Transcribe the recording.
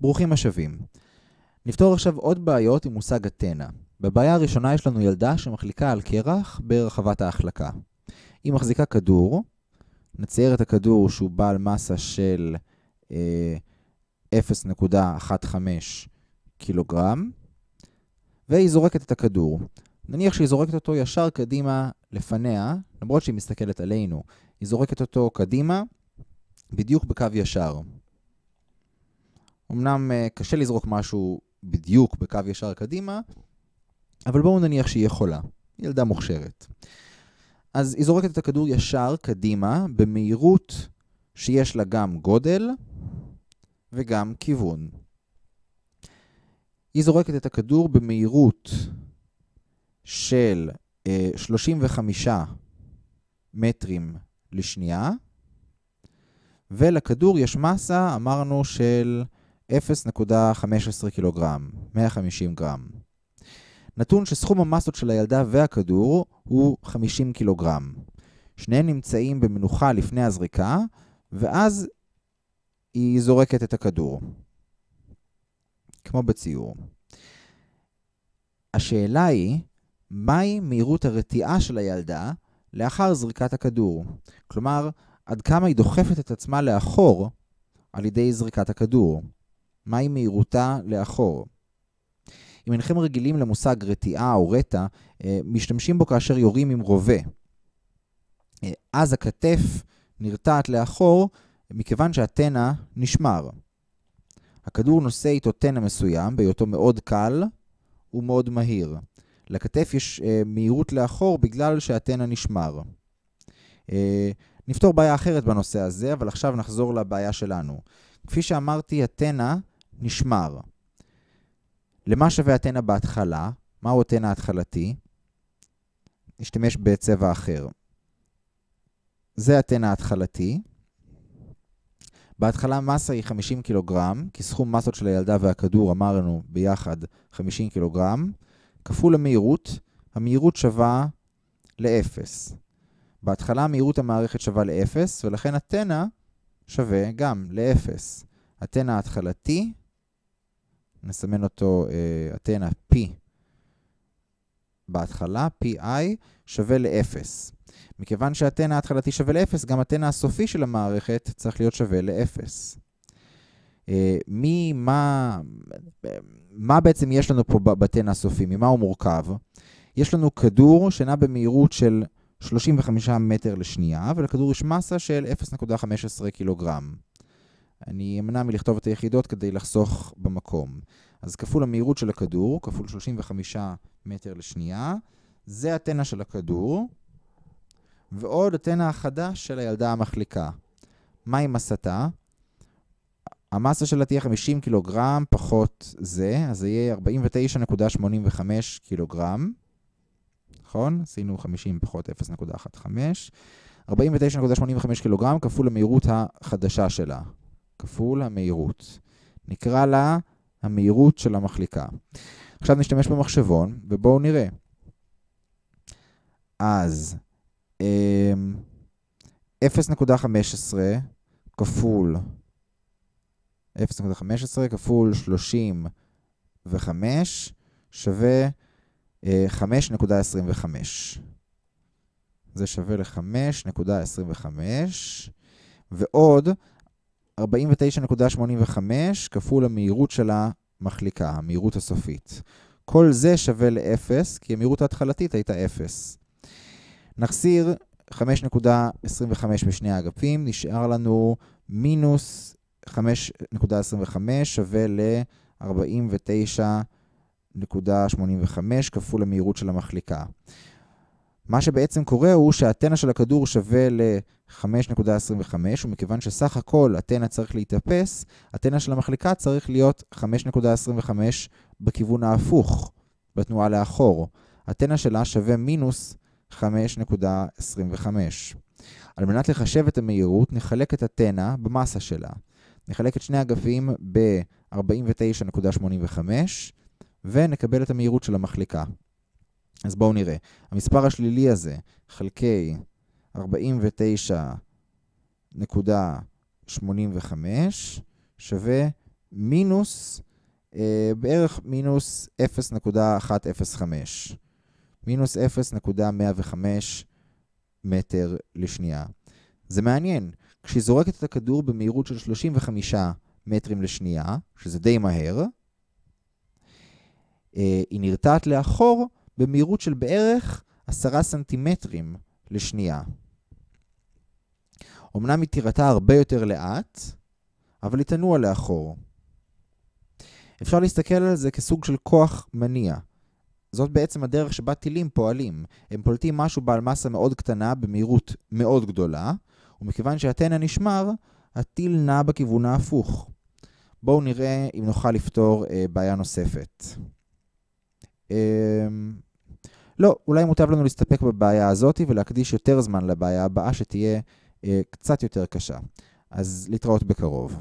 ברוכים השבים. נפתור עכשיו עוד בעיות עם מושג אתנה. בבעיה הראשונה יש לנו ילדה שמחליקה על קרח ברחבת ההחלקה. היא מחזיקה כדור, נצייר את הכדור שהוא בעל מסה של אה, 0.15 קילוגרם, והיא זורקת את הכדור. נניח שהיא זורקת אותו ישר קדימה לפניה, למרות שהיא מסתכלת עלינו, היא זורקת אותו קדימה, בדיוק בקו ישר. אמנם אה, קשה לזרוק משהו בדיוק בקו ישר קדימה, אבל בואו נניח שהיא יכולה. ילדה מוכשרת. אז היא זורקת את הכדור ישר קדימה, במהירות שיש לה גם גודל וגם כיוון. היא זורקת את הכדור במהירות של אה, 35 מטרים לשנייה, ולכדור יש מסה, אמרנו, של 0.15 קילוגרם, 150 גרם. נתון שסכום המסות של הילדה והכדור הוא 50 קילוגרם. שניהם נמצאים במנוחה לפני הזריקה, ואז היא זורקת את הכדור. כמו בציור. השאלה היא, מהי מהירות הרתיעה של הילדה לאחר זריקת הכדור? כלומר, עד כמה היא דוחפת את עצמה לאחור על ידי זריקת הכדור? מהי מהירותה לאחור? אם אינכם רגילים למושג רתיעה או רטע, אה, משתמשים בו כאשר יורים עם רובה. אה, אז הכתף נרתעת לאחור מכיוון שהטנא נשמר. הכדור נושא איתו טנא מסוים, בהיותו מאוד קל ומאוד מהיר. לכתף יש אה, מהירות לאחור בגלל שהטנא נשמר. נפתור בעיה אחרת בנושא הזה, אבל עכשיו נחזור לבעיה שלנו. כפי שאמרתי, הטנא נשמר. למה שווה הטנא בהתחלה? מהו הטנא ההתחלתי? נשתמש בצבע אחר. זה הטנא ההתחלתי. בהתחלה מסה היא 50 קילוגרם, כי סכום מסות של הילדה והכדור אמרנו ביחד 50 קילוגרם, כפול המהירות, המהירות שווה ל-0. בהתחלה מהירות המערכת שווה ל-0, ולכן הטנא שווה גם ל-0. הטנא ההתחלתי, נסמן אותו, הטנא uh, P בהתחלה, PI, שווה ל-0. מכיוון שהטנא ההתחלתי שווה ל-0, גם הטנא הסופי של המערכת צריך להיות שווה ל-0. אה, מי, מה, מה בעצם יש לנו פה בטנא הסופי? ממה הוא מורכב? יש לנו כדור שנע במהירות של 35 מטר לשנייה, ולכדור יש מסה של 0.15 קילוגרם. אני אמנע מלכתוב את היחידות כדי לחסוך במקום. אז כפול המהירות של הכדור, כפול 35 מטר לשנייה, זה הטנא של הכדור, ועוד הטנא החדש של הילדה המחליקה. מהי מסתה? המסה שלה תהיה 50 קילוגרם פחות זה, אז זה יהיה 49.85 קילוגרם. נכון? עשינו 50 פחות 0.15. 49.85 קילוגרם כפול המהירות החדשה שלה. כפול המהירות. נקרא לה המהירות של המחליקה. עכשיו נשתמש במחשבון, ובואו נראה. אז 0.15 כפול 0.15 כפול 35 שווה 5.25. זה שווה ל-5.25, ועוד 49.85 כפול המהירות של המחליקה, המהירות הסופית. כל זה שווה ל-0, כי המהירות ההתחלתית הייתה 0. נחסיר 5.25 בשני האגפים, נשאר לנו מינוס 5.25 שווה ל-49.85 כפול המהירות של המחליקה. מה שבעצם קורה הוא שהטנא של הכדור שווה ל-5.25, ומכיוון שסך הכל הטנא צריך להתאפס, הטנא של המחליקה צריך להיות 5.25 בכיוון ההפוך, בתנועה לאחור. הטנא שלה שווה מינוס 5.25. על מנת לחשב את המהירות, נחלק את הטנא במסה שלה. נחלק את שני אגפים ב-49.85 ונקבל את המהירות של המחליקה. אז בואו נראה. המספר השלילי הזה חלקי 49.85 שווה מינוס, אה, בערך מינוס 0.105. מינוס 0.105 מטר לשנייה. זה מעניין, כשהיא זורקת את הכדור במהירות של 35 מטרים לשנייה, שזה די מהר, אה, היא נרתעת לאחור במהירות של בערך 10 סנטימטרים לשנייה. אמנם היא תירתה הרבה יותר לאט, אבל היא תנוע לאחור. אפשר להסתכל על זה כסוג של כוח מניע. זאת בעצם הדרך שבה טילים פועלים. הם פולטים משהו בעל מסה מאוד קטנה במהירות מאוד גדולה, ומכיוון שהטנא נשמר, הטיל נע בכיוון ההפוך. בואו נראה אם נוכל לפתור אה, בעיה נוספת. אה, לא, אולי מוטב לנו להסתפק בבעיה הזאת ולהקדיש יותר זמן לבעיה הבאה שתהיה אה, קצת יותר קשה. אז להתראות בקרוב.